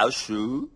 老鼠